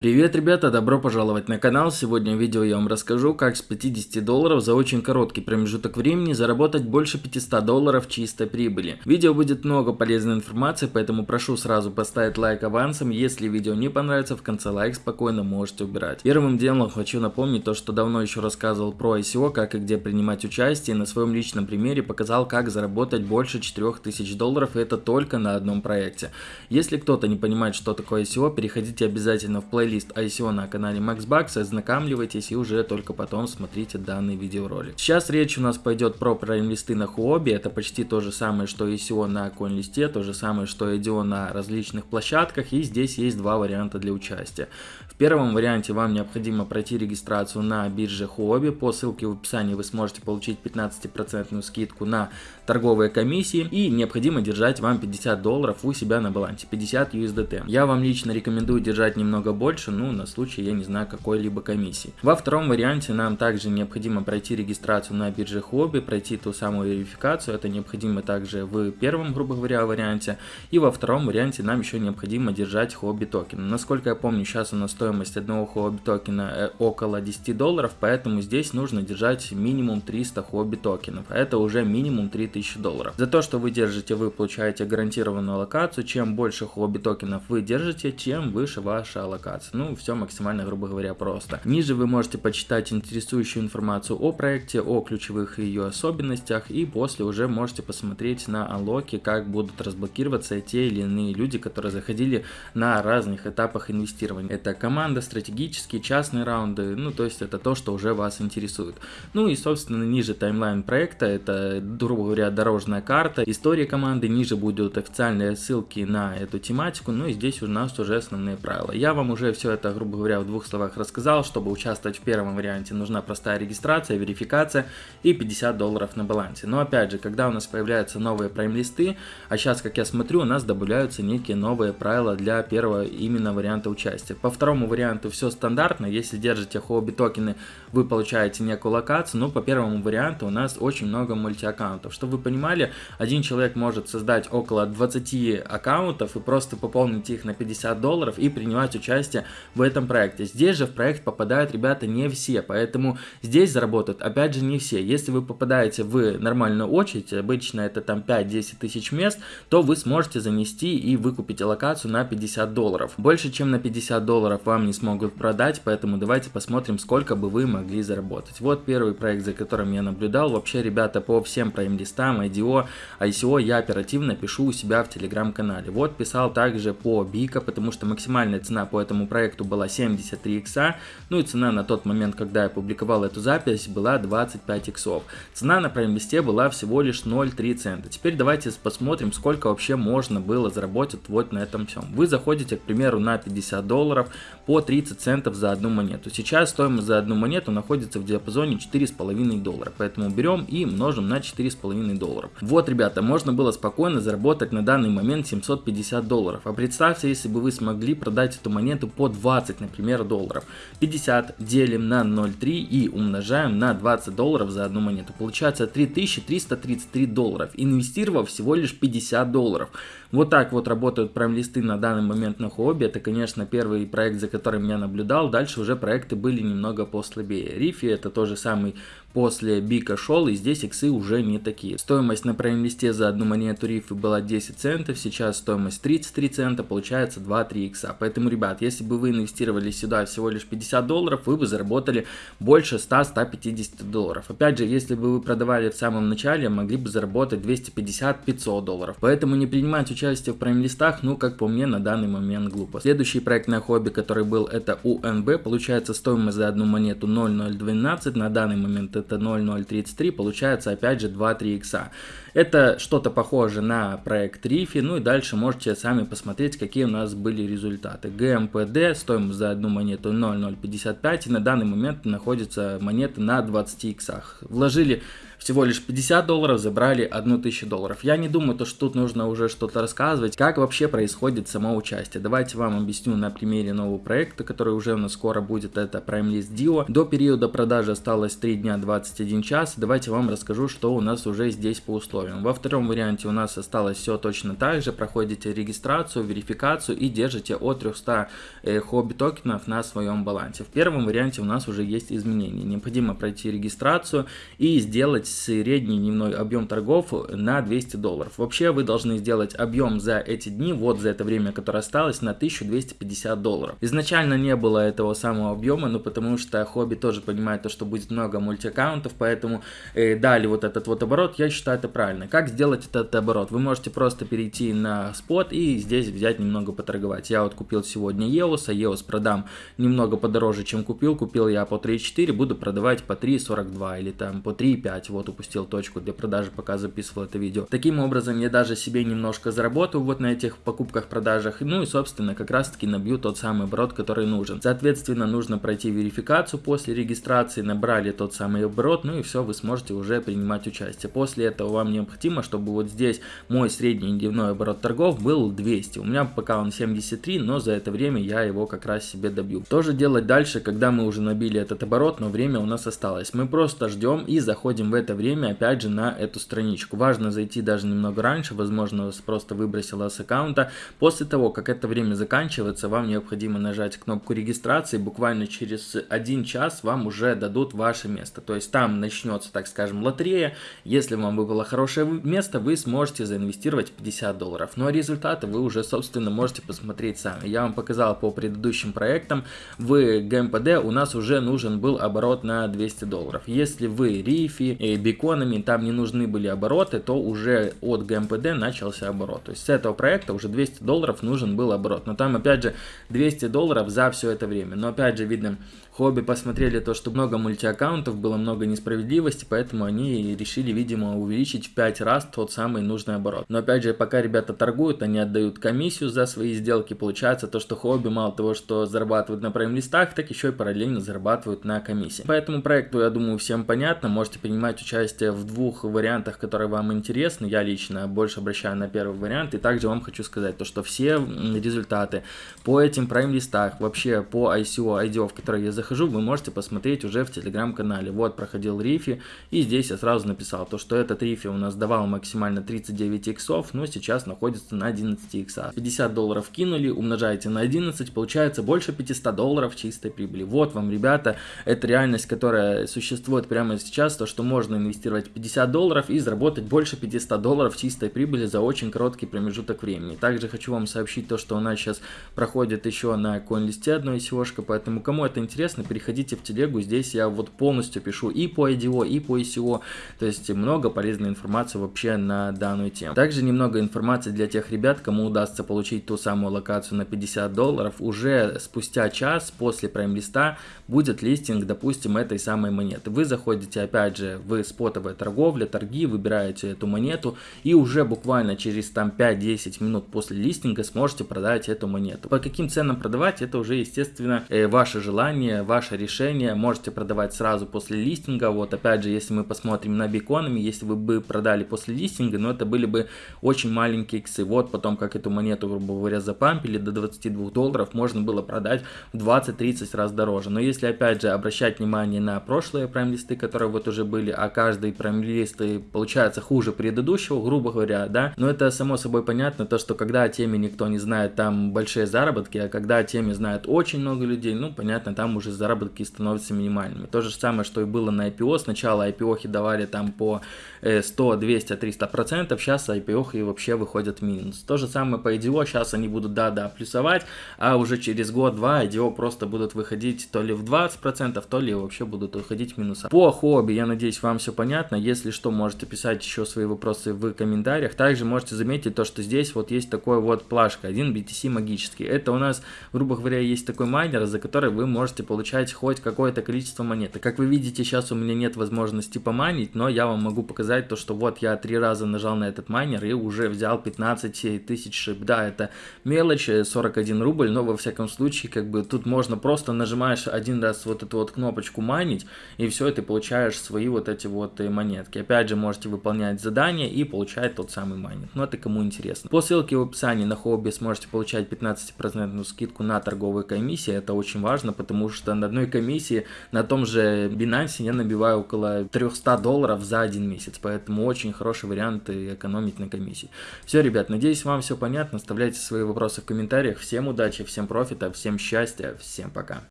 Привет, ребята, добро пожаловать на канал. Сегодня в видео я вам расскажу, как с 50 долларов за очень короткий промежуток времени заработать больше 500 долларов чистой прибыли. Видео будет много полезной информации, поэтому прошу сразу поставить лайк авансом. Если видео не понравится, в конце лайк спокойно можете убирать. Первым делом хочу напомнить то, что давно еще рассказывал про ICO, как и где принимать участие, и на своем личном примере показал, как заработать больше 4000 долларов, и это только на одном проекте. Если кто-то не понимает, что такое ICO, переходите обязательно в плей плейлист ICO на канале MaxBucks, ознакомливайтесь и уже только потом смотрите данный видеоролик. Сейчас речь у нас пойдет про прайм-листы на Huobi, это почти то же самое, что ICO на CoinList, то же самое, что IDO на различных площадках, и здесь есть два варианта для участия. В первом варианте вам необходимо пройти регистрацию на бирже Huobi, по ссылке в описании вы сможете получить 15% скидку на торговые комиссии, и необходимо держать вам 50 долларов у себя на балансе, 50 USDT. Я вам лично рекомендую держать немного больше, ну, на случай, я не знаю, какой-либо комиссии. Во втором варианте нам также необходимо пройти регистрацию на бирже Хобби, пройти ту самую верификацию, это необходимо также в первом, грубо говоря, варианте, и во втором варианте нам еще необходимо держать хобби токен. Насколько я помню, сейчас у нас стоимость одного хобби токена э, около 10 долларов, поэтому здесь нужно держать минимум 300 хобби токенов, это уже минимум 3000 долларов. За то, что вы держите, вы получаете гарантированную локацию, чем больше хобби токенов вы держите, тем выше ваша локация. Ну, все максимально, грубо говоря, просто. Ниже вы можете почитать интересующую информацию о проекте, о ключевых ее особенностях, и после уже можете посмотреть на анлоки, как будут разблокироваться те или иные люди, которые заходили на разных этапах инвестирования. Это команда, стратегические, частные раунды, ну, то есть это то, что уже вас интересует. Ну и, собственно, ниже таймлайн проекта, это, грубо говоря, дорожная карта, история команды, ниже будут официальные ссылки на эту тематику, ну и здесь у нас уже основные правила. Я вам уже все это, грубо говоря, в двух словах рассказал. Чтобы участвовать в первом варианте, нужна простая регистрация, верификация и 50 долларов на балансе. Но опять же, когда у нас появляются новые прайм-листы, а сейчас, как я смотрю, у нас добавляются некие новые правила для первого именно варианта участия. По второму варианту все стандартно. Если держите хобби токены, вы получаете некую локацию. Но по первому варианту у нас очень много мультиаккаунтов. Чтобы вы понимали, один человек может создать около 20 аккаунтов и просто пополнить их на 50 долларов и принимать участие в этом проекте. Здесь же в проект попадают ребята не все, поэтому здесь заработают опять же не все. Если вы попадаете в нормальную очередь, обычно это там 5-10 тысяч мест, то вы сможете занести и выкупить локацию на 50 долларов. Больше чем на 50 долларов вам не смогут продать, поэтому давайте посмотрим, сколько бы вы могли заработать. Вот первый проект, за которым я наблюдал. Вообще, ребята, по всем прайм-листам, IDO, ICO я оперативно пишу у себя в телеграм-канале. Вот писал также по Бика, потому что максимальная цена по этому проекту была 73 икса, ну и цена на тот момент, когда я публиковал эту запись, была 25 иксов. Цена на прайм-листе была всего лишь 0,3 цента. Теперь давайте посмотрим, сколько вообще можно было заработать вот на этом всем. Вы заходите, к примеру, на 50 долларов по 30 центов за одну монету. Сейчас стоимость за одну монету находится в диапазоне 4,5 доллара, поэтому берем и множим на 4,5 долларов. Вот, ребята, можно было спокойно заработать на данный момент 750 долларов. А представьте, если бы вы смогли продать эту монету по 20, например, долларов. 50 делим на 0,3 и умножаем на 20 долларов за одну монету. Получается 3333 долларов, инвестировав всего лишь 50 долларов. Вот так вот работают прайм-листы на данный момент на Хуоби. Это, конечно, первый проект, за которым я наблюдал. Дальше уже проекты были немного послабее. Рифи это тоже самый после Бика шел, и здесь иксы уже не такие. Стоимость на прайм-листе за одну монету рифы была 10 центов, сейчас стоимость 33 цента, получается 2-3 икса. Поэтому, ребят, если бы вы инвестировали сюда всего лишь 50 долларов, вы бы заработали больше 100-150 долларов. Опять же, если бы вы продавали в самом начале, могли бы заработать 250-500 долларов. Поэтому не принимать участие в прайм-листах, ну, как по мне, на данный момент глупо. Следующий проект на хобби, который был, это УНБ. Получается стоимость за одну монету 0,012, на данный момент это 0,033, получается опять же 2-3 икса. Это что-то похоже на проект Рифи, ну и дальше можете сами посмотреть, какие у нас были результаты. ГМПД, стоимость за одну монету 0,055, и на данный момент находится монета на 20 иксах. Вложили всего лишь 50 долларов, забрали 1000 долларов. Я не думаю, то, что тут нужно уже что-то рассказывать, как вообще происходит само участие. Давайте вам объясню на примере нового проекта, который уже у нас скоро будет, это Prime List Dio. До периода продажи осталось 3 дня 21 час. Давайте вам расскажу, что у нас уже здесь по условиям. Во втором варианте у нас осталось все точно так же. Проходите регистрацию, верификацию и держите от 300 э, хобби токенов на своем балансе. В первом варианте у нас уже есть изменения. Необходимо пройти регистрацию и сделать средний дневной объем торгов на 200 долларов. Вообще вы должны сделать объем за эти дни, вот за это время, которое осталось, на 1250 долларов. Изначально не было этого самого объема, но потому что хобби тоже понимает то, что будет много мультиаккаунтов, поэтому э, дали вот этот вот оборот, я считаю это правильно. Как сделать этот оборот? Вы можете просто перейти на спот и здесь взять немного поторговать. Я вот купил сегодня EOS, а EOS продам немного подороже, чем купил. Купил я по 3.4, буду продавать по 3.42 или там по 3.5. Вот упустил точку для продажи, пока записывал это видео. Таким образом, я даже себе немножко заработаю вот на этих покупках-продажах. Ну и, собственно, как раз таки набью тот самый оборот, который нужен. Соответственно, нужно пройти верификацию после регистрации, набрали тот самый оборот, ну и все, вы сможете уже принимать участие. После этого вам необходимо, чтобы вот здесь мой средний дневной оборот торгов был 200. У меня пока он 73, но за это время я его как раз себе добью. Тоже делать дальше, когда мы уже набили этот оборот, но время у нас осталось. Мы просто ждем и заходим в это время опять же на эту страничку. Важно зайти даже немного раньше, возможно вас просто выбросило с аккаунта. После того, как это время заканчивается, вам необходимо нажать кнопку регистрации. Буквально через один час вам уже дадут ваше место. То есть там начнется, так скажем, лотерея. Если вам выпало хорошее место, вы сможете заинвестировать 50 долларов. Ну а результаты вы уже, собственно, можете посмотреть сами. Я вам показал по предыдущим проектам. В ГМПД у нас уже нужен был оборот на 200 долларов. Если вы рифи, и беконами, там не нужны были обороты, то уже от ГМПД начался оборот. То есть с этого проекта уже 200 долларов нужен был оборот. Но там опять же 200 долларов за все это время. Но опять же видно, Хобби посмотрели то, что много мультиаккаунтов, было много несправедливости, поэтому они решили, видимо, увеличить в 5 раз тот самый нужный оборот. Но опять же, пока ребята торгуют, они отдают комиссию за свои сделки. Получается то, что хобби мало того, что зарабатывают на прайм-листах, так еще и параллельно зарабатывают на комиссии. По этому проекту, я думаю, всем понятно. Можете принимать участие в двух вариантах, которые вам интересны. Я лично больше обращаю на первый вариант. И также вам хочу сказать то, что все результаты по этим прайм-листах, вообще по ICO, IDO, в которые я захожу, захожу, вы можете посмотреть уже в телеграм-канале. Вот, проходил рифи, и здесь я сразу написал, то, что этот рифи у нас давал максимально 39 иксов, но сейчас находится на 11 иксах. 50 долларов кинули, умножаете на 11, получается больше 500 долларов чистой прибыли. Вот вам, ребята, это реальность, которая существует прямо сейчас, то, что можно инвестировать 50 долларов и заработать больше 500 долларов чистой прибыли за очень короткий промежуток времени. Также хочу вам сообщить то, что у нас сейчас проходит еще на CoinList одно ICO-шка, поэтому кому это интересно, интересно, переходите в телегу, здесь я вот полностью пишу и по IDO, и по ICO, то есть много полезной информации вообще на данную тему. Также немного информации для тех ребят, кому удастся получить ту самую локацию на 50 долларов, уже спустя час после прайм-листа будет листинг, допустим, этой самой монеты. Вы заходите опять же в спотовая торговля, торги, выбираете эту монету и уже буквально через там 5-10 минут после листинга сможете продать эту монету. По каким ценам продавать, это уже естественно э, ваше желание, ваше решение. Можете продавать сразу после листинга. Вот опять же, если мы посмотрим на биконами, если вы бы продали после листинга, но это были бы очень маленькие иксы. Вот потом, как эту монету, грубо говоря, запампили до 22 долларов, можно было продать в 20-30 раз дороже. Но если опять же обращать внимание на прошлые прайм-листы, которые вот уже были, а каждый прайм-лист получается хуже предыдущего, грубо говоря, да, но это само собой понятно, то что когда о теме никто не знает, там большие заработки, а когда о теме знает очень много людей, ну понятно, там уже заработки становятся минимальными. То же самое, что и было на IPO. Сначала IPO давали там по 100, 200, 300 процентов, сейчас IPO и вообще выходят в минус. То же самое по IDO, сейчас они будут, да-да, плюсовать, а уже через год-два IDO просто будут выходить то ли в 20 процентов, то ли вообще будут выходить в минуса. По хобби, я надеюсь, вам все понятно. Если что, можете писать еще свои вопросы в комментариях. Также можете заметить то, что здесь вот есть такой вот плашка, один BTC магический. Это у нас, грубо говоря, есть такой майнер, за который вы можете получить получаете хоть какое-то количество монет. И как вы видите, сейчас у меня нет возможности помайнить, но я вам могу показать то, что вот я три раза нажал на этот майнер и уже взял 15 тысяч SHIB. Да, это мелочь, 41 рубль, но во всяком случае, как бы тут можно просто нажимаешь один раз вот эту вот кнопочку майнить, и все, ты получаешь свои вот эти вот э, монетки. Опять же, можете выполнять задания и получать тот самый майнинг. Но это кому интересно. По ссылке в описании на Huobi сможете получать 15% скидку на торговые комиссии. Это очень важно, потому что на одной комиссии на том же Binance я набиваю около 300 долларов за один месяц. Поэтому очень хороший вариант экономить на комиссии. Все, ребят, надеюсь вам все понятно. Оставляйте свои вопросы в комментариях. Всем удачи, всем профита, всем счастья, всем пока.